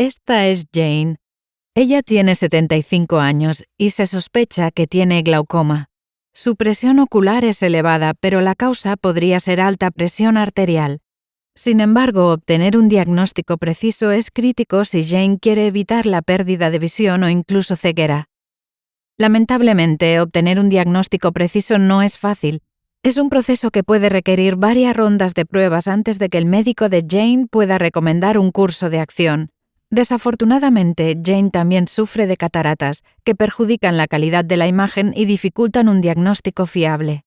Esta es Jane. Ella tiene 75 años y se sospecha que tiene glaucoma. Su presión ocular es elevada, pero la causa podría ser alta presión arterial. Sin embargo, obtener un diagnóstico preciso es crítico si Jane quiere evitar la pérdida de visión o incluso ceguera. Lamentablemente, obtener un diagnóstico preciso no es fácil. Es un proceso que puede requerir varias rondas de pruebas antes de que el médico de Jane pueda recomendar un curso de acción. Desafortunadamente, Jane también sufre de cataratas, que perjudican la calidad de la imagen y dificultan un diagnóstico fiable.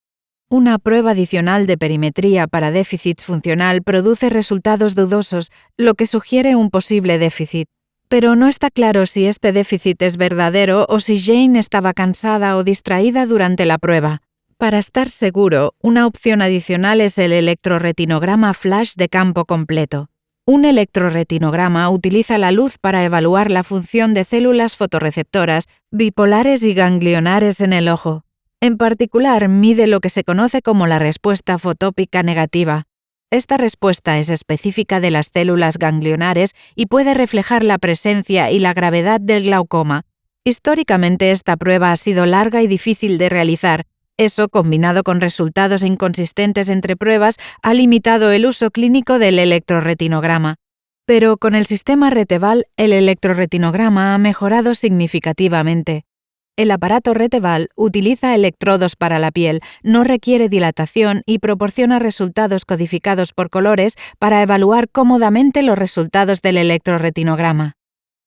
Una prueba adicional de perimetría para déficit funcional produce resultados dudosos, lo que sugiere un posible déficit. Pero no está claro si este déficit es verdadero o si Jane estaba cansada o distraída durante la prueba. Para estar seguro, una opción adicional es el electroretinograma flash de campo completo. Un electroretinograma utiliza la luz para evaluar la función de células fotorreceptoras, bipolares y ganglionares en el ojo. En particular, mide lo que se conoce como la respuesta fotópica negativa. Esta respuesta es específica de las células ganglionares y puede reflejar la presencia y la gravedad del glaucoma. Históricamente esta prueba ha sido larga y difícil de realizar, eso, combinado con resultados inconsistentes entre pruebas, ha limitado el uso clínico del electroretinograma. Pero con el sistema Reteval, el electroretinograma ha mejorado significativamente. El aparato Reteval utiliza electrodos para la piel, no requiere dilatación y proporciona resultados codificados por colores para evaluar cómodamente los resultados del electroretinograma.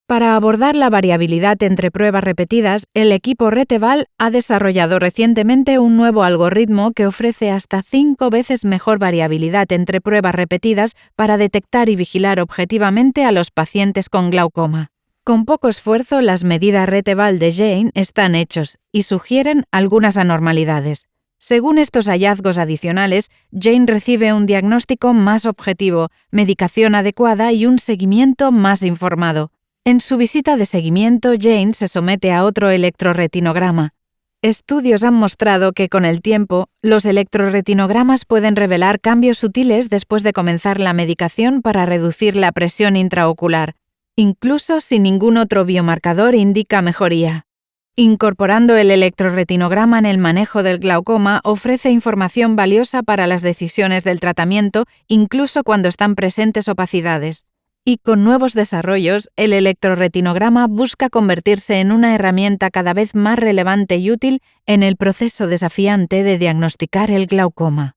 Para abordar la variabilidad entre pruebas repetidas, el equipo Reteval ha desarrollado recientemente un nuevo algoritmo que ofrece hasta cinco veces mejor variabilidad entre pruebas repetidas para detectar y vigilar objetivamente a los pacientes con glaucoma. Con poco esfuerzo, las medidas Reteval de Jane están hechos y sugieren algunas anormalidades. Según estos hallazgos adicionales, Jane recibe un diagnóstico más objetivo, medicación adecuada y un seguimiento más informado. En su visita de seguimiento, Jane se somete a otro electroretinograma. Estudios han mostrado que con el tiempo, los electroretinogramas pueden revelar cambios sutiles después de comenzar la medicación para reducir la presión intraocular, incluso si ningún otro biomarcador indica mejoría. Incorporando el electroretinograma en el manejo del glaucoma ofrece información valiosa para las decisiones del tratamiento, incluso cuando están presentes opacidades y con nuevos desarrollos, el electroretinograma busca convertirse en una herramienta cada vez más relevante y útil en el proceso desafiante de diagnosticar el glaucoma.